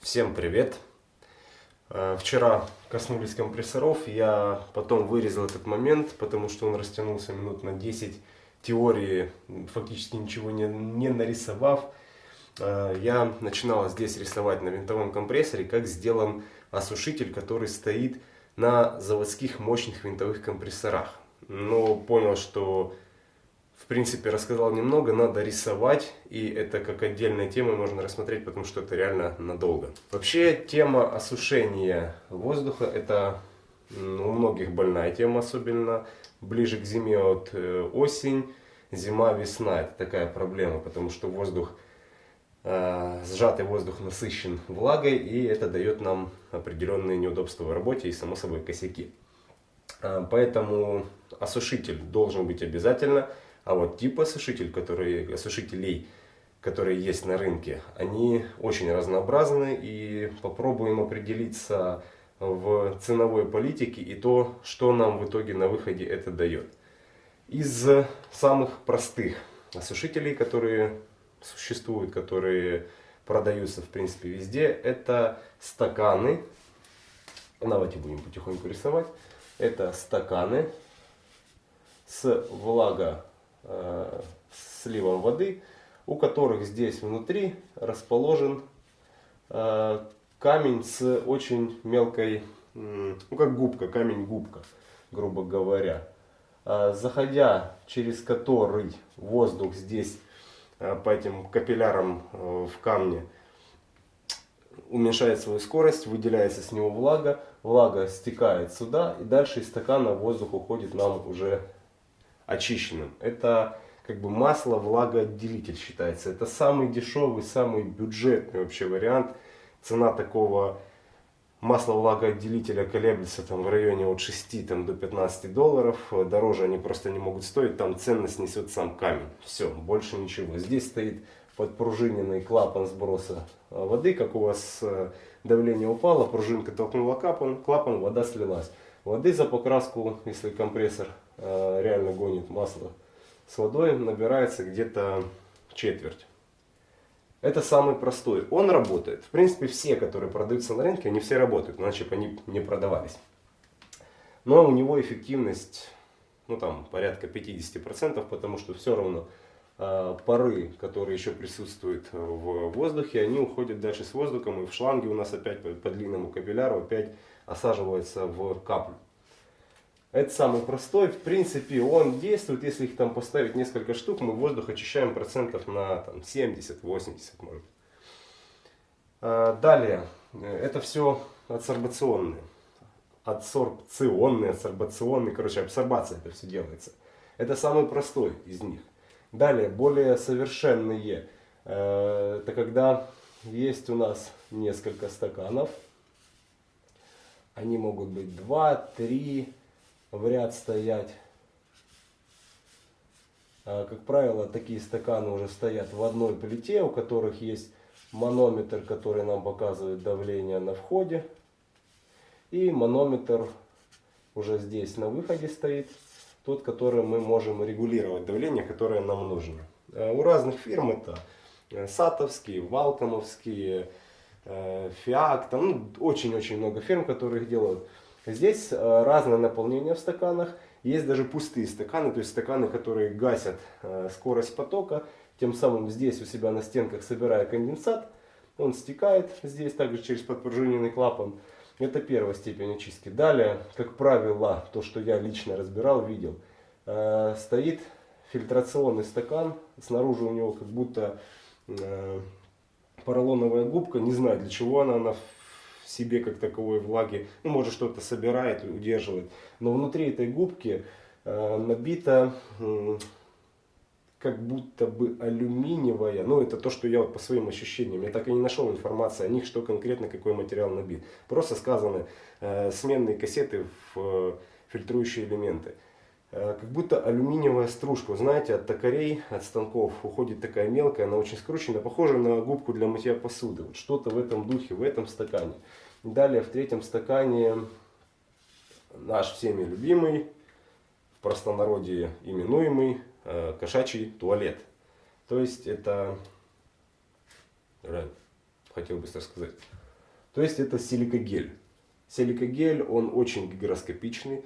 Всем привет! Э, вчера коснулись компрессоров, я потом вырезал этот момент, потому что он растянулся минут на 10 теории, фактически ничего не, не нарисовав. Э, я начинал здесь рисовать на винтовом компрессоре, как сделан осушитель, который стоит на заводских мощных винтовых компрессорах. Но понял, что в принципе, рассказал немного, надо рисовать, и это как отдельная тема можно рассмотреть, потому что это реально надолго. Вообще, тема осушения воздуха, это у многих больная тема, особенно ближе к зиме, от э, осень, зима, весна, это такая проблема, потому что воздух, э, сжатый воздух насыщен влагой, и это дает нам определенные неудобства в работе и, само собой, косяки. Э, поэтому осушитель должен быть обязательно. А вот тип осушитель, которые, осушителей, которые есть на рынке, они очень разнообразны. И попробуем определиться в ценовой политике и то, что нам в итоге на выходе это дает. Из самых простых осушителей, которые существуют, которые продаются в принципе везде, это стаканы. Давайте будем потихоньку рисовать. Это стаканы с влага э, сливом воды, у которых здесь внутри расположен э, камень с очень мелкой, ну как губка, камень-губка, грубо говоря. Э, заходя через который воздух здесь э, по этим капиллярам э, в камне уменьшает свою скорость, выделяется с него влага, влага стекает сюда и дальше из стакана воздух уходит нам уже очищенным. Это как бы масло влагоотделитель считается. Это самый дешевый, самый бюджетный вообще вариант. Цена такого масла влагоотделителя колеблется там в районе от 6 там, до 15 долларов. Дороже они просто не могут стоить. Там ценность несет сам камень. Все, больше ничего. Здесь стоит подпружиненный клапан сброса воды. Как у вас э, давление упало, пружинка толкнула клапан, клапан, вода слилась. Воды за покраску, если компрессор Э, реально гонит масло с водой, набирается где-то четверть. Это самый простой. Он работает. В принципе, все, которые продаются на рынке, они все работают, иначе бы они не продавались. Но у него эффективность, ну там, порядка 50%, потому что все равно э, пары, которые еще присутствуют в воздухе, они уходят дальше с воздухом, и в шланге у нас опять по, по длинному капилляру опять осаживаются в каплю. Это самый простой. В принципе, он действует, если их там поставить несколько штук, мы воздух очищаем процентов на 70-80 может. А, далее, это все адсорбационные. Адсорбционные, адсорбационные, короче, абсорбация это все делается. Это самый простой из них. Далее, более совершенные. Э, это когда есть у нас несколько стаканов. Они могут быть 2, 3, в ряд стоять. А, как правило, такие стаканы уже стоят в одной плите, у которых есть манометр, который нам показывает давление на входе. И манометр уже здесь на выходе стоит, тот, который мы можем регулировать давление, которое нам нужно. А, у разных фирм это э, сатовские, валкомовские, э, фиак, там ну, очень-очень много фирм, которые их делают. Здесь э, разное наполнение в стаканах. Есть даже пустые стаканы, то есть стаканы, которые гасят э, скорость потока. Тем самым здесь у себя на стенках собирая конденсат, он стекает здесь также через подпружиненный клапан. Это первая степень очистки. Далее, как правило, то, что я лично разбирал, видел, э, стоит фильтрационный стакан. Снаружи у него как будто поролоновая губка. Не знаю для чего она, она себе как таковой влаги, ну, может что-то собирает, удерживает. Но внутри этой губки э, набита э, как будто бы алюминиевая, ну это то, что я вот по своим ощущениям, я так и не нашел информации о них, что конкретно какой материал набит. Просто сказаны э, сменные кассеты в э, фильтрующие элементы. Э, как будто алюминиевая стружка, знаете, от токарей, от станков уходит такая мелкая, она очень скрученная, похожа на губку для мытья посуды. Вот что-то в этом духе, в этом стакане. Далее в третьем стакане наш всеми любимый, в простонародье именуемый э, кошачий туалет. То есть это, хотел бы сказать, То есть это силикогель. Силикогель, он очень гигроскопичный.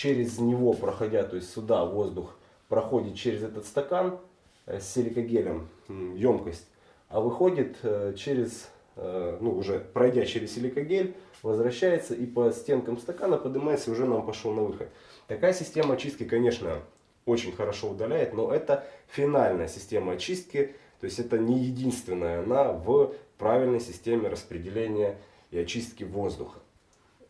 Через него, проходя, то есть сюда воздух проходит через этот стакан э, с силикогелем, емкость, а выходит э, через, э, ну уже пройдя через силикогель, возвращается и по стенкам стакана поднимается, уже нам пошел на выход. Такая система очистки, конечно, очень хорошо удаляет, но это финальная система очистки, то есть это не единственная она в правильной системе распределения и очистки воздуха.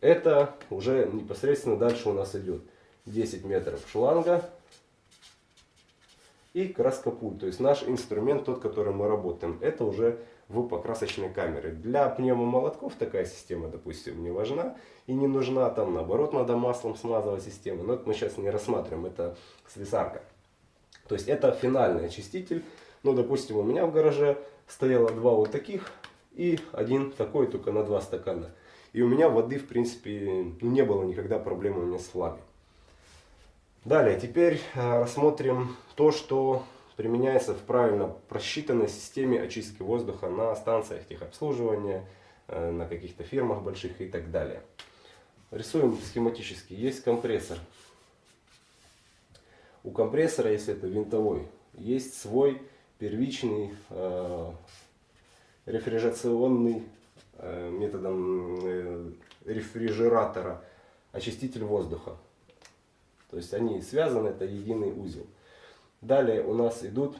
Это уже непосредственно дальше у нас идет 10 метров шланга и краскопульт. То есть наш инструмент, тот, который мы работаем, это уже в покрасочной камере. Для пневмомолотков такая система, допустим, не важна и не нужна. Там наоборот надо маслом смазывать систему. Но это мы сейчас не рассматриваем, это слесарка. То есть это финальный очиститель. Ну, допустим, у меня в гараже стояло два вот таких и один такой, только на два стакана. И у меня воды, в принципе, не было никогда проблем у меня с влагой. Далее, теперь э, рассмотрим то, что применяется в правильно просчитанной системе очистки воздуха на станциях техобслуживания, э, на каких-то фирмах больших и так далее. Рисуем схематически. Есть компрессор. У компрессора, если это винтовой, есть свой первичный э, рефрижерационный методом э, рефрижератора очиститель воздуха. То есть они связаны, это единый узел. Далее у нас идут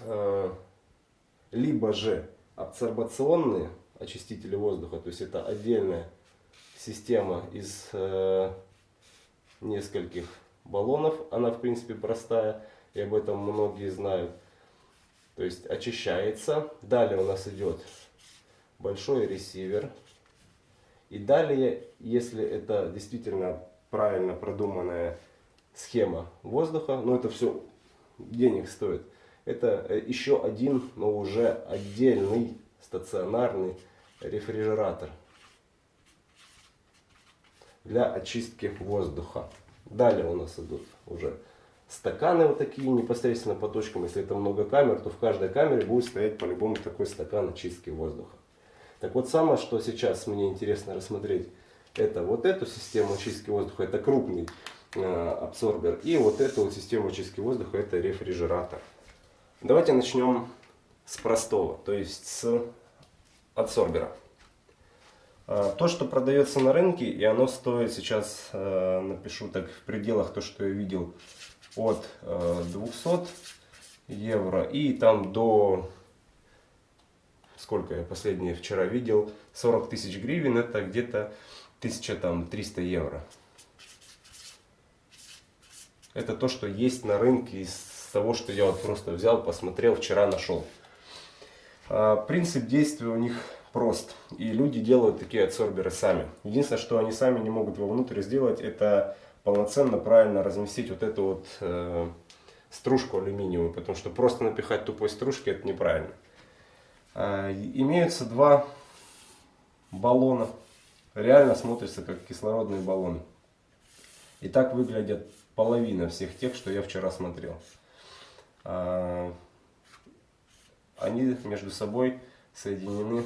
э, либо же абсорбационные очистители воздуха, то есть это отдельная система из э, нескольких баллонов. Она в принципе простая, и об этом многие знают. То есть очищается. Далее у нас идет большой ресивер. И далее, если это действительно правильно продуманная схема воздуха, но это все денег стоит, это э, еще один, но уже отдельный стационарный рефрижератор для очистки воздуха. Далее у нас идут уже стаканы вот такие непосредственно по точкам. Если это много камер, то в каждой камере будет стоять по-любому такой стакан очистки воздуха. Так вот, самое, что сейчас мне интересно рассмотреть, это вот эту систему очистки воздуха, это крупный э, абсорбер. И вот эту вот систему очистки воздуха, это рефрижератор. Давайте начнем с простого, то есть с абсорбера. А, то, что продается на рынке, и оно стоит сейчас, э, напишу так, в пределах то, что я видел от 200 э, евро и там до, сколько я последнее вчера видел, 40 тысяч гривен, это где-то 1300 евро. Это то, что есть на рынке из того, что я вот просто взял, посмотрел, вчера нашел. А, принцип действия у них прост. И люди делают такие адсорберы сами. Единственное, что они сами не могут вовнутрь сделать, это полноценно правильно разместить вот эту вот э, стружку алюминиевую, потому что просто напихать тупой стружки это неправильно. Э, имеются два баллона, реально смотрятся как кислородные баллоны. И так выглядят половина всех тех, что я вчера смотрел. Э, они между собой соединены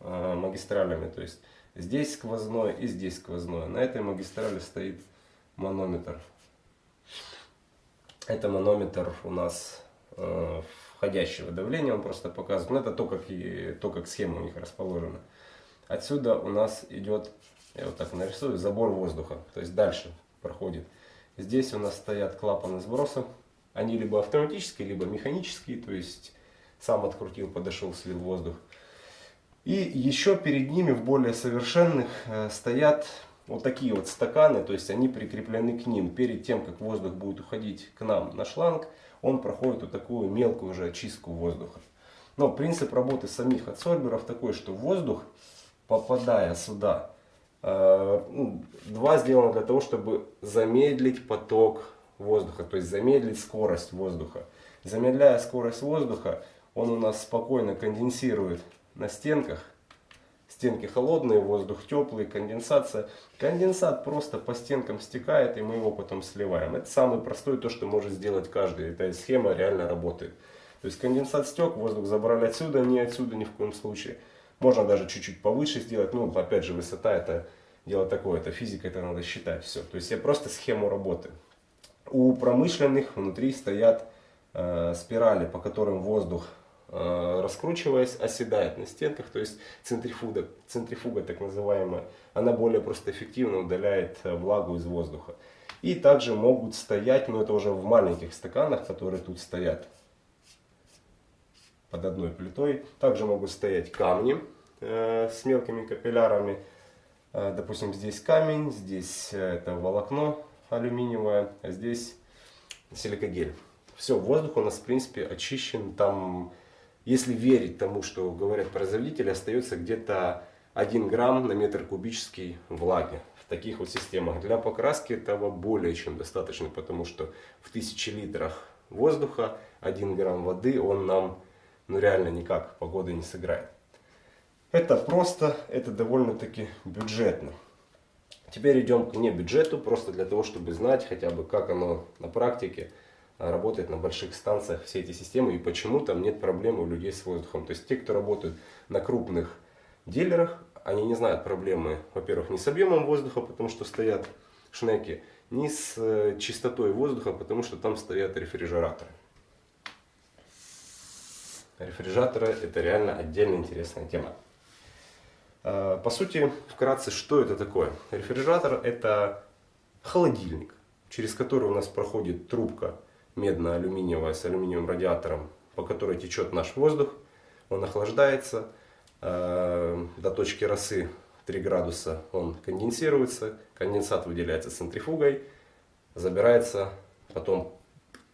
э, магистралями, то есть здесь сквозное и здесь сквозное. На этой магистрали стоит манометр. Это манометр у нас э, входящего давления, он просто показывает. Ну, это то как, и, то, как схема у них расположена. Отсюда у нас идет, я вот так нарисую, забор воздуха. То есть дальше проходит. Здесь у нас стоят клапаны сброса. Они либо автоматические, либо механические. То есть сам открутил, подошел, слил воздух. И еще перед ними в более совершенных э, стоят вот такие вот стаканы, то есть они прикреплены к ним. Перед тем, как воздух будет уходить к нам на шланг, он проходит вот такую мелкую уже очистку воздуха. Но принцип работы самих адсорберов такой, что воздух, попадая сюда, э, ну, два сделано для того, чтобы замедлить поток воздуха, то есть замедлить скорость воздуха. Замедляя скорость воздуха, он у нас спокойно конденсирует на стенках, стенки холодные, воздух теплый, конденсация. Конденсат просто по стенкам стекает, и мы его потом сливаем. Это самый простой, то, что может сделать каждый. Эта схема реально работает. То есть конденсат стек, воздух забрали отсюда, не отсюда ни в коем случае. Можно даже чуть-чуть повыше сделать. Ну, опять же, высота это дело такое, это физика, это надо считать все. То есть я просто схему работы. У промышленных внутри стоят э, спирали, по которым воздух, раскручиваясь, оседает на стенках. То есть центрифуга, центрифуга так называемая, она более просто эффективно удаляет э, влагу из воздуха. И также могут стоять, но это уже в маленьких стаканах, которые тут стоят под одной плитой. Также могут стоять камни э, с мелкими капиллярами. Э, допустим, здесь камень, здесь э, это волокно алюминиевое, а здесь силикогель. Все, воздух у нас в принципе очищен. Там, если верить тому, что говорят производители, остается где-то 1 грамм на метр кубический влаги в таких вот системах. Для покраски этого более чем достаточно, потому что в 1000 литрах воздуха 1 грамм воды он нам ну, реально никак погода не сыграет. Это просто, это довольно-таки бюджетно. Теперь идем к не бюджету, просто для того, чтобы знать хотя бы, как оно на практике работает на больших станциях, все эти системы, и почему там нет проблем у людей с воздухом. То есть те, кто работают на крупных дилерах, они не знают проблемы, во-первых, не с объемом воздуха, потому что стоят шнеки, не с э, чистотой воздуха, потому что там стоят рефрижераторы. Рефрижераторы это реально отдельно интересная тема. А, по сути, вкратце, что это такое? Рефрижератор это холодильник, через который у нас проходит трубка медно-алюминиевая с алюминиевым радиатором, по которой течет наш воздух. Он охлаждается э, до точки росы 3 градуса, он конденсируется, конденсат выделяется центрифугой, забирается потом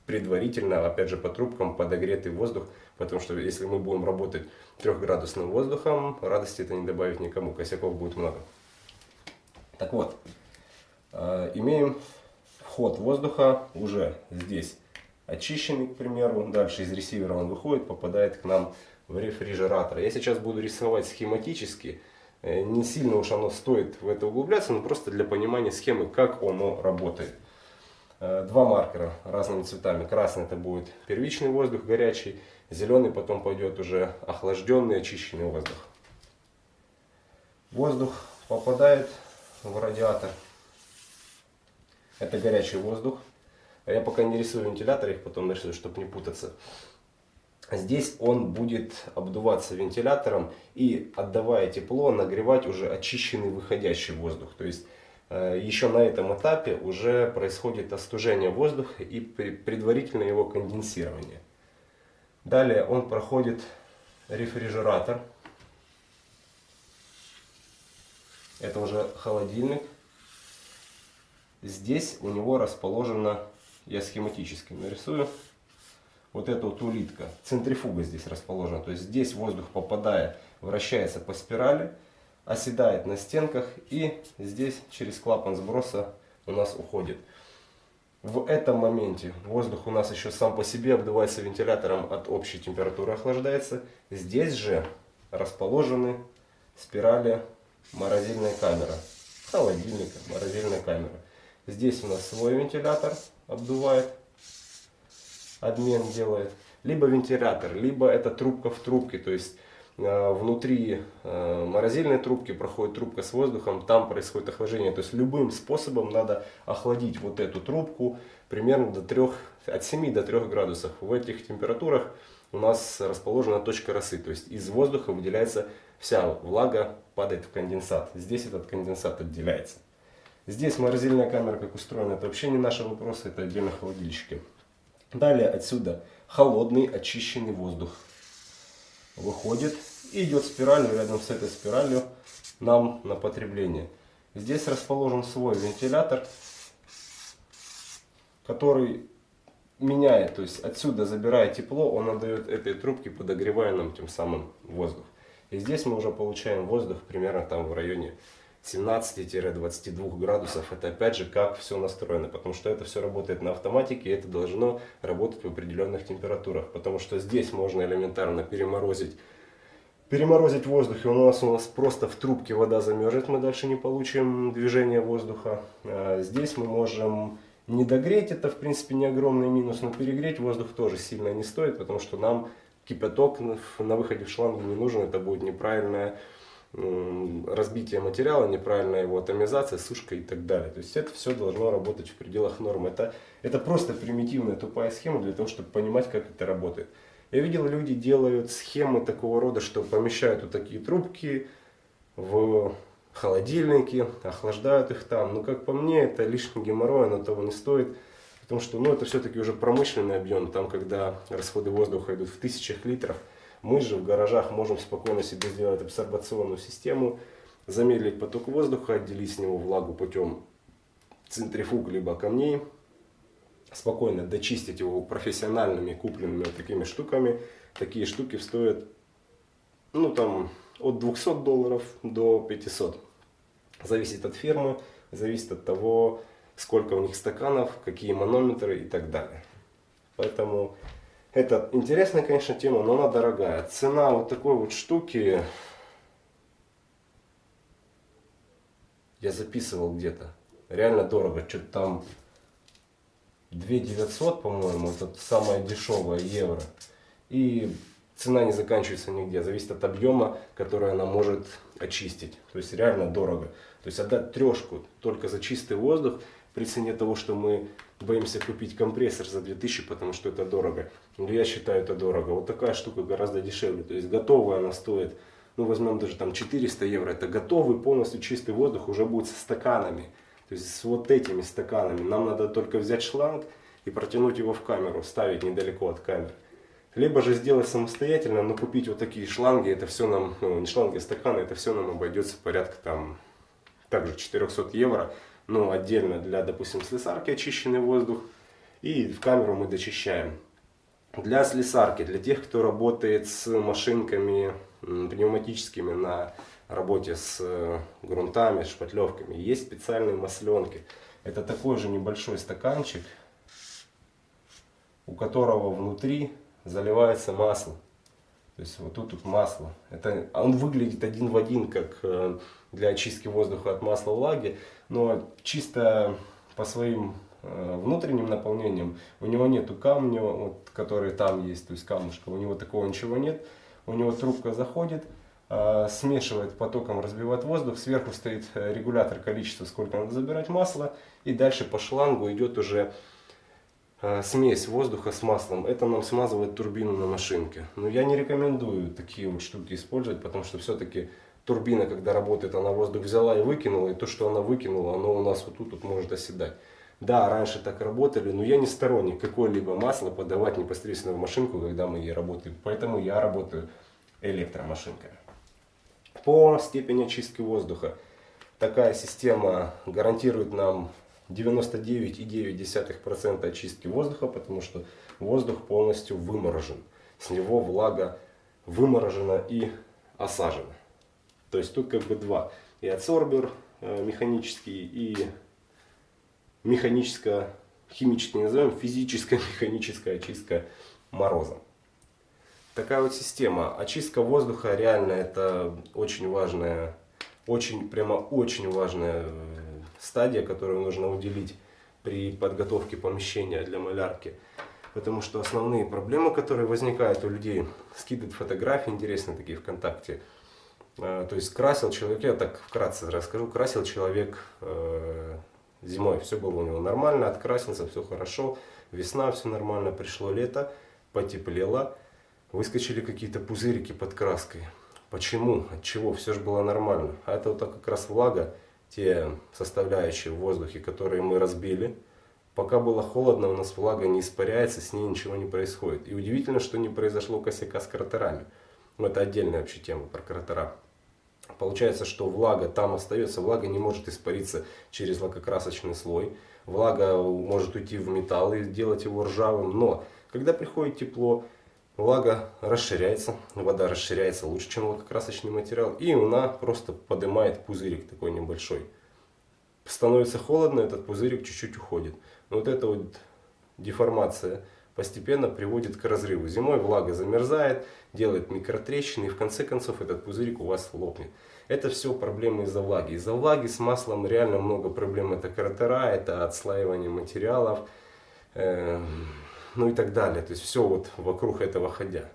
предварительно, опять же по трубкам, подогретый воздух, потому что если мы будем работать трехградусным воздухом, радости это не добавит никому, косяков будет много. Так вот, э, имеем вход воздуха уже здесь очищенный, к примеру, дальше из ресивера он выходит, попадает к нам в рефрижератор. Я сейчас буду рисовать схематически, э, не сильно уж оно стоит в это углубляться, но просто для понимания схемы, как оно работает. Э, два маркера разными цветами. Красный это будет первичный воздух, горячий. Зеленый потом пойдет уже охлажденный, очищенный воздух. Воздух попадает в радиатор. Это горячий воздух. Я пока не рисую вентилятор, их потом нарисую, чтобы не путаться. Здесь он будет обдуваться вентилятором и, отдавая тепло, нагревать уже очищенный выходящий воздух. То есть Э, еще на этом этапе уже происходит остужение воздуха и предварительное его конденсирование. Далее он проходит рефрижератор. Это уже холодильник. Здесь у него расположена, я схематически нарисую, вот эта вот улитка. Центрифуга здесь расположена. То есть здесь воздух попадая, вращается по спирали оседает на стенках и здесь через клапан сброса у нас уходит. В этом моменте воздух у нас еще сам по себе обдувается вентилятором от общей температуры охлаждается. Здесь же расположены спирали морозильной камеры. Холодильника, морозильная камера. Здесь у нас свой вентилятор обдувает, обмен делает. Либо вентилятор, либо это трубка в трубке. То есть Э, внутри э, морозильной трубки проходит трубка с воздухом, там происходит охлаждение. То есть любым способом надо охладить вот эту трубку примерно до 3, от 7 до 3 градусов. В этих температурах у нас расположена точка росы. То есть из воздуха выделяется вся влага, падает в конденсат. Здесь этот конденсат отделяется. Здесь морозильная камера как устроена, это вообще не наши вопросы, это отдельно холодильщики. Далее отсюда холодный очищенный воздух выходит и идет спиралью, рядом с этой спиралью нам на потребление. Здесь расположен свой вентилятор, который меняет, то есть отсюда забирая тепло, он отдает этой трубке, подогревая нам тем самым воздух. И здесь мы уже получаем воздух примерно там в районе 17-22 градусов. Это опять же как все настроено, потому что это все работает на автоматике, и это должно работать в определенных температурах. Потому что здесь можно элементарно переморозить, переморозить воздух, и у нас, у нас просто в трубке вода замерзнет, мы дальше не получим движение воздуха. А здесь мы можем не догреть, это в принципе не огромный минус, но перегреть воздух тоже сильно не стоит, потому что нам кипяток на выходе в шланге не нужен, это будет неправильное разбитие материала, неправильная его атомизация, сушка и так далее. То есть это все должно работать в пределах норм. Это, это просто примитивная тупая схема для того, чтобы понимать, как это работает. Я видел, люди делают схемы такого рода, что помещают вот такие трубки в холодильники, охлаждают их там. Но как по мне, это лишний геморрой, оно того не стоит. Потому что ну, это все-таки уже промышленный объем, там когда расходы воздуха идут в тысячах литров. Мы же в гаражах можем спокойно себе сделать абсорбационную систему, замедлить поток воздуха, отделить с него влагу путем центрифуг либо камней, спокойно дочистить его профессиональными купленными такими штуками. Такие штуки стоят ну, там, от 200 долларов до 500. Зависит от фирмы, зависит от того, сколько у них стаканов, какие манометры и так далее. Поэтому это интересная, конечно, тема, но она дорогая. Цена вот такой вот штуки я записывал где-то. Реально дорого. Что-то там 2 900, по-моему, это самое дешевое евро. И цена не заканчивается нигде. Зависит от объема, который она может очистить. То есть реально дорого. То есть отдать трешку только за чистый воздух при цене того, что мы боимся купить компрессор за 2000, потому что это дорого. Но я считаю это дорого. Вот такая штука гораздо дешевле. То есть готовая она стоит, ну возьмем даже там 400 евро. Это готовый полностью чистый воздух уже будет со стаканами. То есть с вот этими стаканами. Нам надо только взять шланг и протянуть его в камеру, ставить недалеко от камеры. Либо же сделать самостоятельно, но купить вот такие шланги, это все нам, ну не шланги, а стаканы, это все нам обойдется порядка там, также 400 евро ну, отдельно для, допустим, слесарки очищенный воздух. И в камеру мы дочищаем. Для слесарки, для тех, кто работает с машинками пневматическими на работе с э, грунтами, шпатлевками, есть специальные масленки. Это такой же небольшой стаканчик, у которого внутри заливается масло. То есть вот тут, тут масло. Это, он выглядит один в один, как э, для очистки воздуха от масла влаги, но чисто по своим э, внутренним наполнениям у него нету камня, вот, который там есть, то есть камушка, у него такого ничего нет. У него трубка заходит, э, смешивает потоком, разбивает воздух, сверху стоит регулятор количества, сколько надо забирать масла, и дальше по шлангу идет уже смесь воздуха с маслом. Это нам смазывает турбину на машинке. Но я не рекомендую такие вот штуки использовать, потому что все-таки турбина, когда работает, она воздух взяла и выкинула, и то, что она выкинула, оно у нас вот тут вот может оседать. Да, раньше так работали, но я не сторонник какое-либо масло подавать непосредственно в машинку, когда мы ей работаем. Поэтому я работаю электромашинками. По степени очистки воздуха. Такая система гарантирует нам 99,9% очистки воздуха, потому что воздух полностью выморожен. С него влага выморожена и осажена. То есть тут как бы два. И адсорбер э, механический, и механическая, химически назовем, физическая механическая очистка морозом. Такая вот система. Очистка воздуха реально это очень важная, очень, прямо очень важная э, стадия, которую нужно уделить при подготовке помещения для малярки. Потому что основные проблемы, которые возникают у людей, скидывают фотографии интересные такие ВКонтакте. А, то есть красил человек, я так вкратце расскажу, красил человек э, зимой, все было у него нормально, открасился, все хорошо, весна, все нормально, пришло лето, потеплело, выскочили какие-то пузырики под краской. Почему? От чего? Все же было нормально. А это вот так как раз влага те составляющие в воздухе, которые мы разбили. Пока было холодно, у нас влага не испаряется, с ней ничего не происходит. И удивительно, что не произошло косяка с кратерами. Но это отдельная вообще тема про кратера. Получается, что влага там остается, влага не может испариться через лакокрасочный слой. Влага может уйти в металл и сделать его ржавым. Но когда приходит тепло, влага расширяется, вода расширяется лучше, чем лакокрасочный материал, и она просто поднимает пузырик такой небольшой. Становится холодно, этот пузырик чуть-чуть уходит. Вот эта вот деформация постепенно приводит к разрыву. Зимой влага замерзает, делает микротрещины, и в конце концов этот пузырик у вас лопнет. Это все проблемы из-за влаги. Из-за влаги с маслом реально много проблем. Это кратера, это отслаивание материалов. Эм ну и так далее. То есть все вот вокруг этого ходя.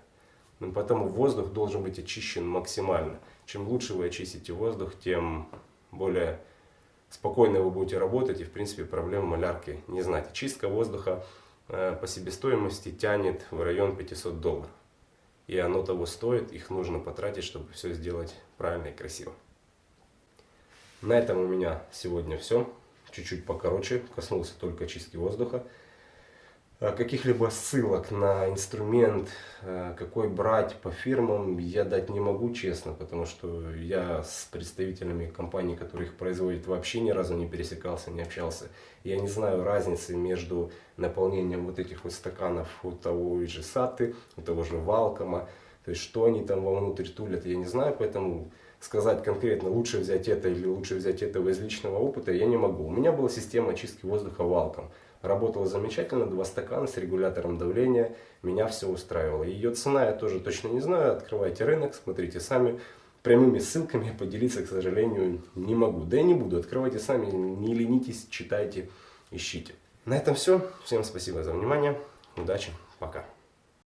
Ну, поэтому воздух должен быть очищен максимально. Чем лучше вы очистите воздух, тем более спокойно вы будете работать и в принципе проблем малярки не знать. Чистка воздуха э, по себестоимости тянет в район 500 долларов. И оно того стоит, их нужно потратить, чтобы все сделать правильно и красиво. На этом у меня сегодня все. Чуть-чуть покороче, коснулся только чистки воздуха. Э, каких-либо ссылок на инструмент, э, какой брать по фирмам, я дать не могу, честно, потому что я с представителями компаний, которые их производят, вообще ни разу не пересекался, не общался. Я не знаю разницы между наполнением вот этих вот стаканов у того же Саты, у того же Валкома, то есть что они там вовнутрь тулят, я не знаю, поэтому сказать конкретно, лучше взять это или лучше взять это из личного опыта, я не могу. У меня была система очистки воздуха Валком. Работала замечательно, два стакана с регулятором давления, меня все устраивало. Ее цена я тоже точно не знаю, открывайте рынок, смотрите сами. Прямыми ссылками поделиться, к сожалению, не могу. Да и не буду, открывайте сами, не ленитесь, читайте, ищите. На этом все. Всем спасибо за внимание. Удачи, пока.